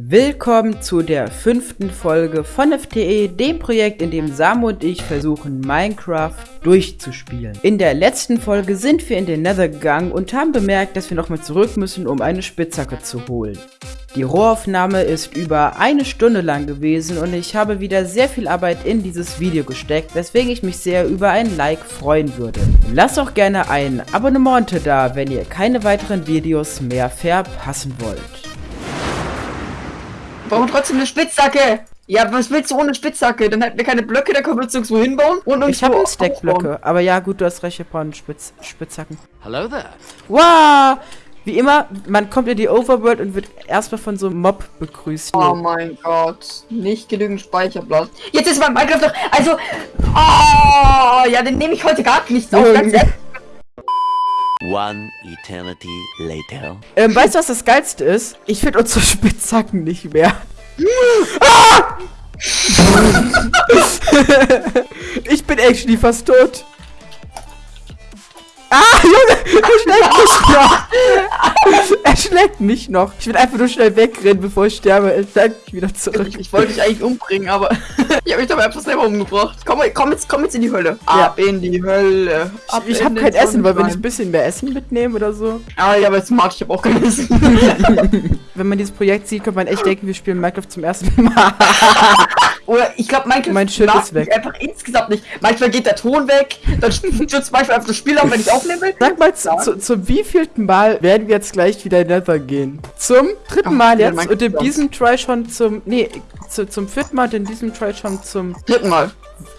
Willkommen zu der fünften Folge von FTE, dem Projekt, in dem Sam und ich versuchen, Minecraft durchzuspielen. In der letzten Folge sind wir in den Nether gegangen und haben bemerkt, dass wir nochmal zurück müssen, um eine Spitzhacke zu holen. Die Rohaufnahme ist über eine Stunde lang gewesen und ich habe wieder sehr viel Arbeit in dieses Video gesteckt, weswegen ich mich sehr über ein Like freuen würde. Lasst auch gerne ein Abonnement da, wenn ihr keine weiteren Videos mehr verpassen wollt. Warum trotzdem eine Spitzhacke? Ja, was willst du ohne Spitzhacke? Dann hätten wir keine Blöcke, dann können wir uns irgendwo hinbauen und uns Ich habe Stackblöcke, aber ja gut, du hast recht, wir brauchen Spitz Spitzhacken. Hello there. Wow! Wie immer, man kommt in die Overworld und wird erstmal von so einem Mob begrüßt. Oh mein Gott, nicht genügend Speicherplatz. Jetzt ist mein Minecraft doch, also, oh, ja, den nehme ich heute gar nicht auf, ganz ehrlich. One eternity later. Ähm, weißt du, was das Geilste ist? Ich finde unsere Spitzhacken nicht mehr. ah! ich bin actually fast tot. Ah, Junge, er schlägt mich noch. er schlägt mich noch. Ich will einfach nur schnell wegrennen, bevor ich sterbe. Er schlägt mich wieder zurück. Ich, ich wollte dich eigentlich umbringen, aber ich habe mich dabei einfach selber umgebracht. Komm, komm, jetzt, komm jetzt in die Hölle. Ab in die Hölle. Ab Ich, habe kein Essen, weil wenn ich ein bisschen mehr Essen mitnehme oder so. Ah, ja, aber jetzt mag ich hab auch kein Essen. Wenn man dieses Projekt sieht, könnte man echt denken, wir spielen Minecraft zum ersten Mal. Oder ich glaube, Minecraft Mein Schild ist weg. einfach insgesamt nicht. Manchmal geht der Ton weg, dann stürzt manchmal einfach das Spiel auf, wenn ich aufnehmen will. Sag mal, zu, zu, zum wievielten Mal werden wir jetzt gleich wieder in Nether gehen? Zum dritten Ach, Mal jetzt und in diesem Try schon zum. Nee, zu, zum vierten Mal und in diesem Try schon zum. Dritten Mal.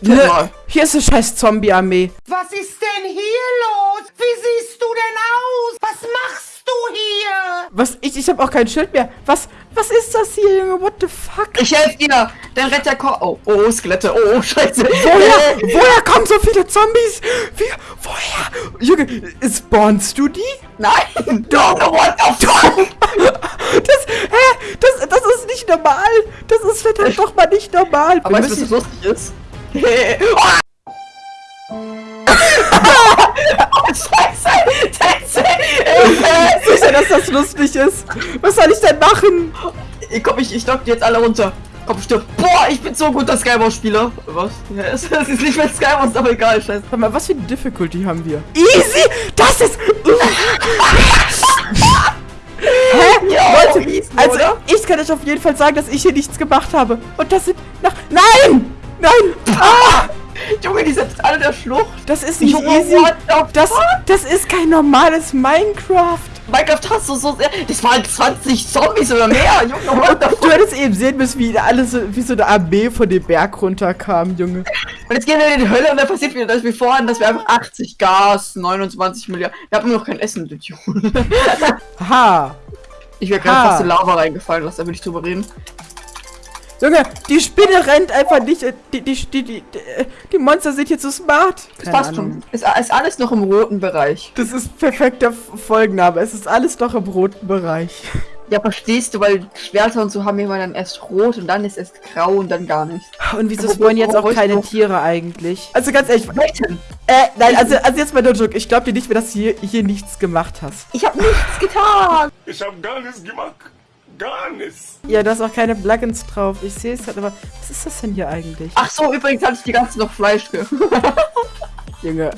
Dritten Mal. Hier ist eine scheiß Zombie-Armee. Was ist denn hier los? Wie siehst du denn aus? Was machst du hier? Was? Ich, ich habe auch kein Schild mehr. Was? Was ist das hier, Junge? What the fuck? Ich helfe dir! Der Retter kommt. Oh, oh, Skelette. Oh, oh, scheiße. Woher? Woher kommen so viele Zombies? Wie? Woher? Junge, spawnst du die? Nein! Know what the fuck! Das, hä? Das, das ist nicht normal. Das ist verdammt doch mal nicht normal. Aber weißt du, was lustig ist? Hilfe! Sicher, dass das lustig ist. Was soll ich denn machen? Ich komm, ich, ich lock die jetzt alle runter. Komm, stirb. Boah, ich bin so guter Skywars-Spieler. Was? Ja, es, es ist nicht mehr Skywars, aber egal, scheiße. Warte mal, was für eine Difficulty haben wir? Easy! Das ist... Hä? Ja, Leute, easy, also oder? ich kann euch auf jeden Fall sagen, dass ich hier nichts gemacht habe. Und das sind... Nach Nein! Nein! Ah! Junge, die sind alle der Schlucht. Das ist nicht Junge, easy. Das, das ist kein normales Minecraft. Minecraft hast du so sehr. Das waren 20 Zombies oder mehr. Junge, what Du hättest eben sehen müssen, wie alles so, wie so eine Armee von dem Berg runterkam, Junge. Und jetzt gehen wir in die Hölle und dann passiert wieder das wie vorhin, dass wir einfach 80 Gas, 29 Milliarden. Wir haben noch kein Essen, du Idiot. Ha! Ich wäre gerade fast in Lava reingefallen, lass da will ich drüber reden. Junge, die Spinne rennt einfach nicht. äh, Die, die, die, die, die, die Monster sind hier zu smart. Das passt schon. Ist, ist alles noch im roten Bereich. Das ist perfekter Folgenname. Es ist alles noch im roten Bereich. Ja, verstehst du, weil Schwerter und so haben wir immer dann erst rot und dann ist erst grau und dann gar nicht. Und wieso spawnen jetzt auch keine Tiere eigentlich? Also ganz ehrlich, Welchen? äh, nein, also, also jetzt mal no joke. Ich glaube dir nicht mehr, dass du hier, hier nichts gemacht hast. Ich habe nichts getan. Ich hab gar nichts gemacht. Gar nichts. Ja, da ist auch keine Plugins drauf. Ich sehe es halt, aber was ist das denn hier eigentlich? Ach so, übrigens hatte ich die ganze noch Fleisch ge. Junge,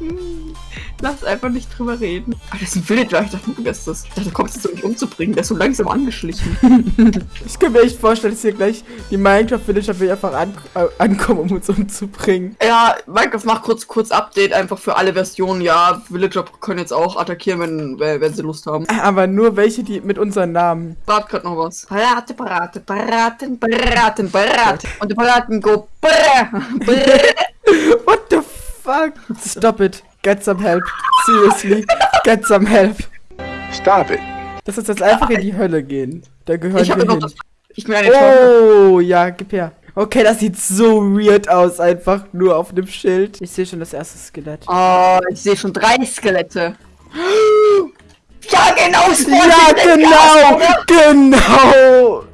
Lass einfach nicht drüber reden. Ah, das ist ein Villager. Ich dachte, du wärst das. Ich dachte, du kommst jetzt, um mich umzubringen. Der ist so langsam angeschlichen. ich kann mir echt vorstellen, dass hier gleich die Minecraft-Villager will einfach an, äh, ankommen, um uns umzubringen. Ja, Minecraft macht kurz, kurz Update einfach für alle Versionen. Ja, Villager können jetzt auch attackieren, wenn, wenn sie Lust haben. Aber nur welche, die mit unseren Namen. Brat gerade noch was. Brate, brate, braten, braten, braten. Und die Braten go brr, brr. Fuck? Stop it. Get some help. Seriously. Get some help. Stop it. Lass uns jetzt einfach in die Hölle gehen. Da gehören Ich wir hin. das. Ich eine Torte. Oh, ja, gib her. Okay, das sieht so weird aus, einfach nur auf einem Schild. Ich sehe schon das erste Skelett. Oh, ich sehe schon drei Skelette. Ja, genau. Ja, genau, oder? genau.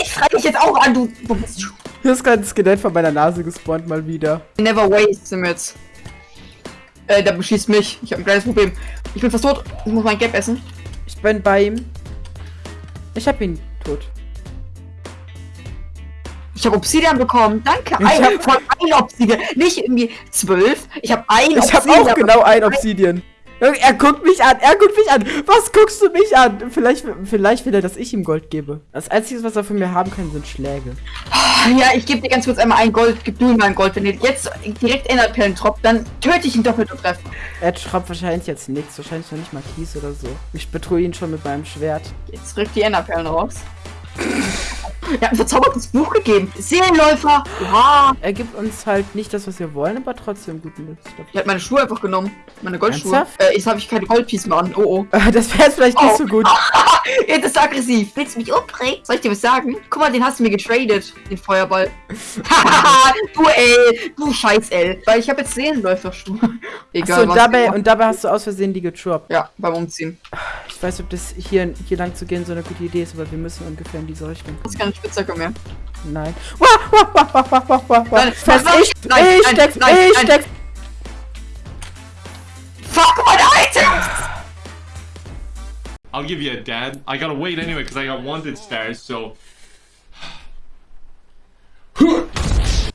Ich schreie dich jetzt auch an, du. Wo bist du? Hier ist gerade ein Skelett von meiner Nase gespawnt mal wieder. Never waste sind wir jetzt. Äh, der beschießt mich. Ich habe ein kleines Problem. Ich bin fast tot. Ich muss mein Gap essen. Ich bin bei ihm. Ich hab ihn tot. Ich habe Obsidian bekommen. Danke. Ich Ein, hab- von ein Obsidian. Nicht irgendwie zwölf. Ich habe ein Ich hab Obsidian. auch genau ein Obsidian. Er guckt mich an, er guckt mich an. Was guckst du mich an? Vielleicht, vielleicht will er, dass ich ihm Gold gebe. Das Einzige, was er von mir haben kann, sind Schläge. Ja, ich gebe dir ganz kurz einmal ein Gold. Gib du ihm mal ein Gold. Wenn ihr jetzt direkt Enderperlen droppt, dann töte ich ihn doppelt und treffe. Er schraubt wahrscheinlich jetzt nichts, wahrscheinlich noch nicht mal Kies oder so. Ich betreue ihn schon mit meinem Schwert. Jetzt rückt die Enderperlen raus. Er hat ein verzaubertes Buch gegeben. Seelenläufer. Ja. Er gibt uns halt nicht das, was wir wollen, aber trotzdem guten Nütz. Er hat meine Schuhe einfach genommen. Meine Goldschuhe. Äh, jetzt habe ich keine Goldpiece mehr an. Oh oh. Das wäre jetzt vielleicht nicht Oh. so gut. Jetzt ist er aggressiv. Willst du mich umbringen? Soll ich dir was sagen? Guck mal, den hast du mir getradet. Den Feuerball. Hahaha, du L. Du scheiß L. Weil ich habe jetzt Seelenläuferschuhe. Egal Achso, und dabei, und dabei hast du aus Versehen die getroppt. ja, beim Umziehen. Ich weiß, ob das hier, hier lang zu gehen so eine gute Idee ist, aber wir müssen ungefähr in diese Richtung. Das ist keine Spitzhacke mehr. Nein. Wah, wah, wah, wah, wah, wah, wah. Nein, Fest, nein, ich, nein, ich nein, steck's, nein, ich nein. steck's. Fuck meine Items! I'll give you a dad. I gotta wait anyway because I got wanted stars, so.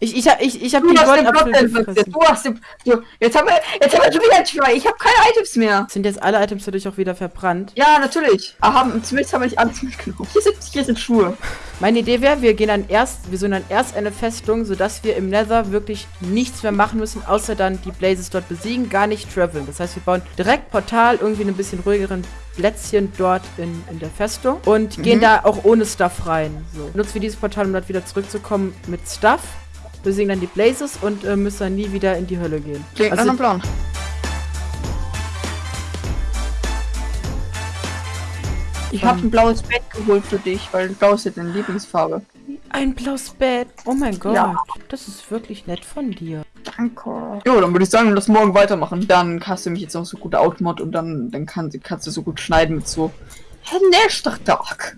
Ich, ich hab, ich, ich hab Du die Goldapfel. Du hast den. Du, jetzt haben wir. Jetzt haben wir schon wieder ein Try. Ich habe keine Items mehr. Sind jetzt alle Items dadurch auch wieder verbrannt? Ja, natürlich. Aber haben, zumindest haben wir nicht alles mitgenommen. Hier sind, hier sind Schuhe. Meine Idee wäre, wir gehen dann erst, wir suchen dann erst eine Festung, sodass wir im Nether wirklich nichts mehr machen müssen, außer dann die Blazes dort besiegen, gar nicht traveln. Das heißt, wir bauen direkt Portal, irgendwie in ein bisschen ruhigeren Plätzchen dort in, in der Festung und gehen da auch ohne Stuff rein. So. Nutzen wir dieses Portal, um dort wieder zurückzukommen mit Stuff, besiegen dann die Blazes und äh, müssen dann nie wieder in die Hölle gehen. Klingt nach Also, einem Plan. Ich habe ein blaues Bett geholt für dich, weil blau ist ja deine Lieblingsfarbe. ein blaues Bett. Oh mein Gott. Ja. Das ist wirklich nett von dir. Danke. Jo, dann würde ich sagen, lass morgen weitermachen. Dann hast du mich jetzt auch so gut Outmod und dann, dann kann, kannst du so gut schneiden mit so. Nächster Tag.